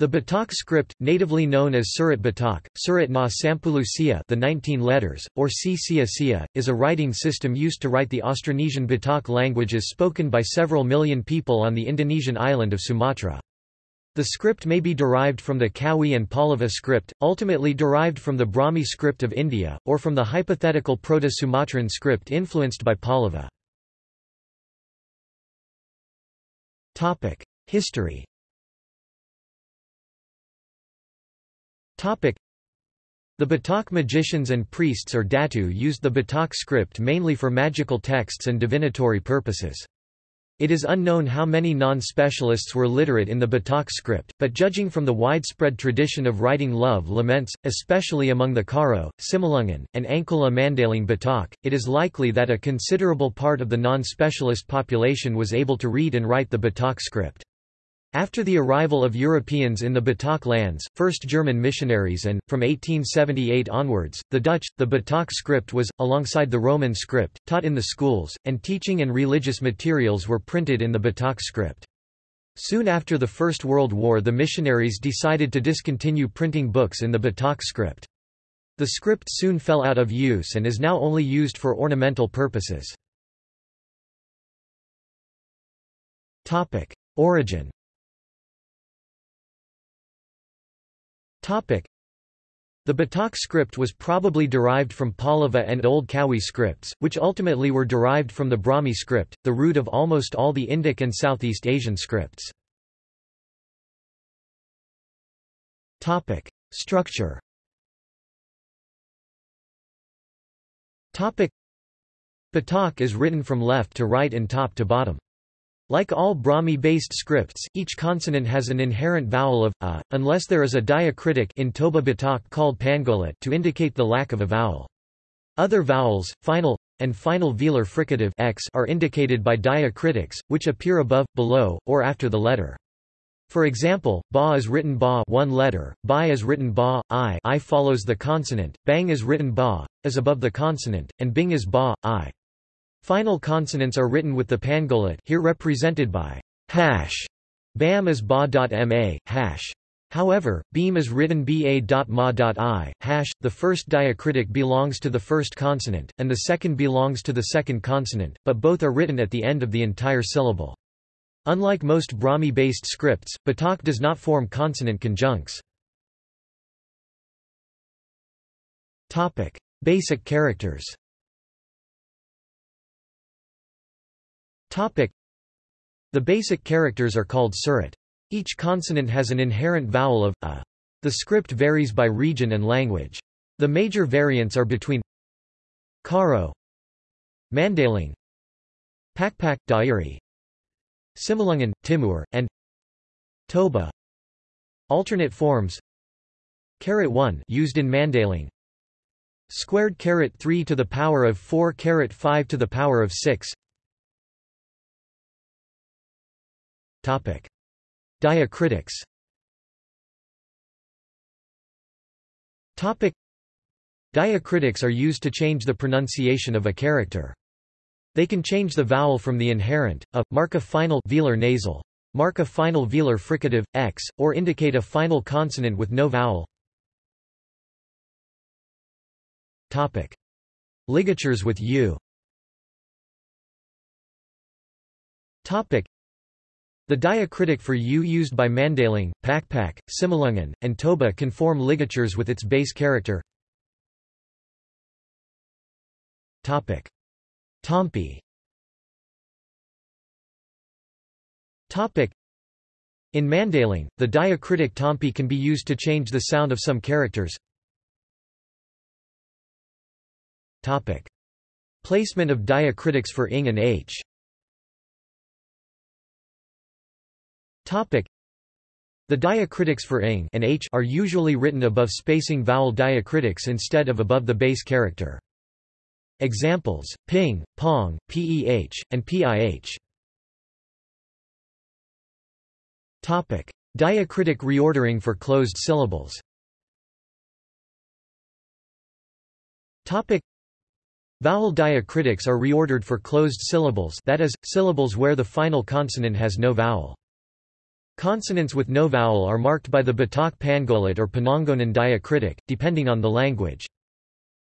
The Batak script, natively known as Surat Batak, Surat na Sampulusia the 19 letters, or Si Sia Sia, is a writing system used to write the Austronesian Batak languages spoken by several million people on the Indonesian island of Sumatra. The script may be derived from the Kawi and Pallava script, ultimately derived from the Brahmi script of India, or from the hypothetical Proto-Sumatran script influenced by Pallava. History The Batak magicians and priests or datu used the Batak script mainly for magical texts and divinatory purposes. It is unknown how many non-specialists were literate in the Batak script, but judging from the widespread tradition of writing love laments, especially among the Karo, Simalungun, and Angkola Mandailing Batak, it is likely that a considerable part of the non-specialist population was able to read and write the Batak script. After the arrival of Europeans in the Batak lands, first German missionaries and, from 1878 onwards, the Dutch, the Batak script was, alongside the Roman script, taught in the schools, and teaching and religious materials were printed in the Batak script. Soon after the First World War the missionaries decided to discontinue printing books in the Batak script. The script soon fell out of use and is now only used for ornamental purposes. Origin The Batak script was probably derived from Pallava and Old Kawi scripts, which ultimately were derived from the Brahmi script, the root of almost all the Indic and Southeast Asian scripts. Structure Batak is written from left to right and top to bottom. Like all Brahmi-based scripts, each consonant has an inherent vowel of a, unless there is a diacritic in Toba Batak called pangolat to indicate the lack of a vowel. Other vowels, final and final velar fricative x are indicated by diacritics, which appear above, below, or after the letter. For example, ba is written ba one letter, bai is written ba, i i follows the consonant, bang is written ba, is above the consonant, and bing is ba, i. Final consonants are written with the pangolat here represented by hash. Bam is ba.ma, hash. However, beam is written ba.ma.i, hash. The first diacritic belongs to the first consonant, and the second belongs to the second consonant, but both are written at the end of the entire syllable. Unlike most Brahmi-based scripts, Batak does not form consonant conjuncts. Basic characters The basic characters are called surat. Each consonant has an inherent vowel of a. The script varies by region and language. The major variants are between Karo, Mandailing, Pakpak Dairi, Simalungun, Timur, and Toba. Alternate forms Carat 1 used in Mandailing Squared carat 3 to the power of 4 carat 5 to the power of 6 Topic. Diacritics Topic. Diacritics are used to change the pronunciation of a character. They can change the vowel from the inherent, a, mark a final velar nasal, mark a final velar fricative, x, or indicate a final consonant with no vowel. Topic. Ligatures with u Topic. The diacritic for U used by Mandailing, Pakpak, Simalungun, and Toba can form ligatures with its base character. Tompi. In Mandailing, the diacritic tompi can be used to change the sound of some characters. Placement of diacritics for ing and h Topic. The diacritics for ing and h are usually written above spacing vowel diacritics instead of above the base character. Examples: ping, pong, peh, and pih. Topic: Diacritic reordering for closed syllables. Topic: Vowel diacritics are reordered for closed syllables, that is, syllables where the final consonant has no vowel. Consonants with no vowel are marked by the Batak Pangolat or Panongonan diacritic, depending on the language.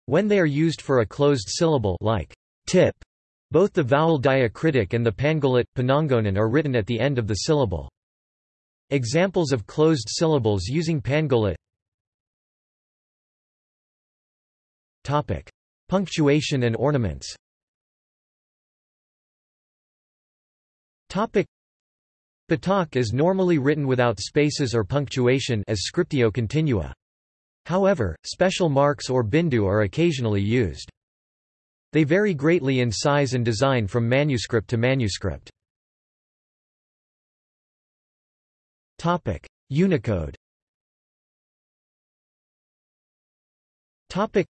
When they are used for a closed syllable like tip, both the vowel diacritic and the Pangolat, Panongonan are written at the end of the syllable. Examples of closed syllables using Pangolat Topic. Punctuation and ornaments Topic. Batak is normally written without spaces or punctuation as scriptio continua. However, special marks or bindu are occasionally used. They vary greatly in size and design from manuscript to manuscript. Unicode. Topic: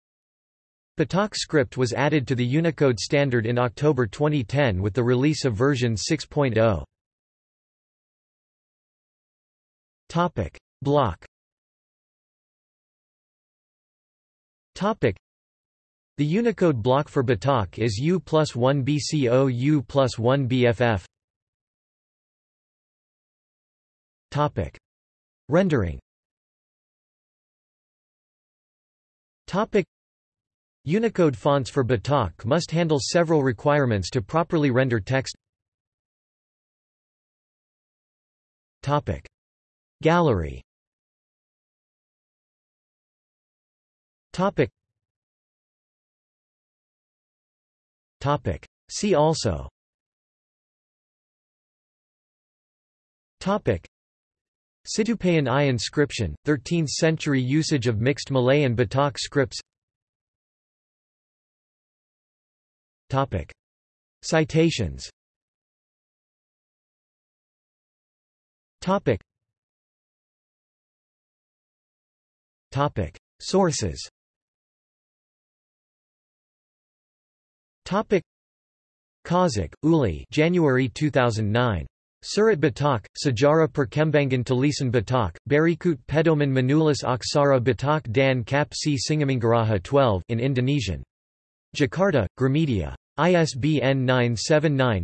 Batak script was added to the Unicode standard in October 2010 with the release of version 6.0. Topic: Block. Topic: The Unicode block for Batak is U plus 1 BCO U plus 1 BFF. Topic: Rendering. Topic: Unicode fonts for Batak must handle several requirements to properly render text. Topic: Gallery. Topic. Topic. See also. Topic. Situpayan I inscription, 13th century usage of mixed Malay and Batak scripts. Topic. Citations. Topic Topic. Sources Topic. Uli January 2009. Surat Batak, Sejarah Perkembangan Tulisan Batak, Berikut Pedoman Menulis Aksara Batak dan Kap si Singamangaraja 12 in Indonesian. Jakarta, Gramedia. ISBN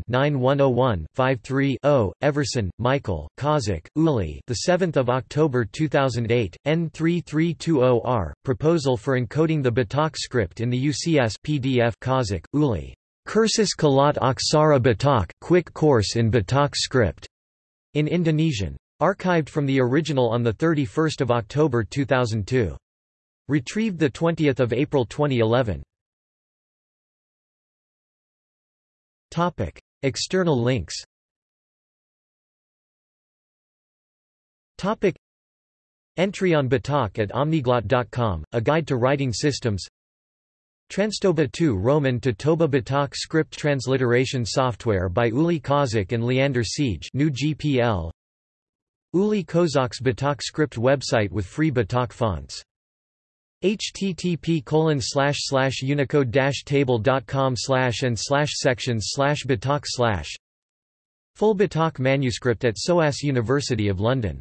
979-9101-53-0. Everson, Michael, Kozok, Uli. The 7th of October 2008. N3320R. Proposal for encoding the Batak script in the UCS PDF. Kozok, Uli. Kursus Kalat Aksara Batak. Quick course in Batak script. In Indonesian. Archived from the original on the 31st of October 2002. Retrieved the 20th of April 2011. Topic. External links Topic. Entry on Batak at omniglot.com, a guide to writing systems Transtoba 2 Roman to Toba Batak script transliteration software by Uli Kozok and Leander Siege new GPL Uli Kozok's Batak script website with free Batak fonts http colon slash slash unicode dash table dot com slash and slash sections slash batak slash. Full batak manuscript at SOAS University of London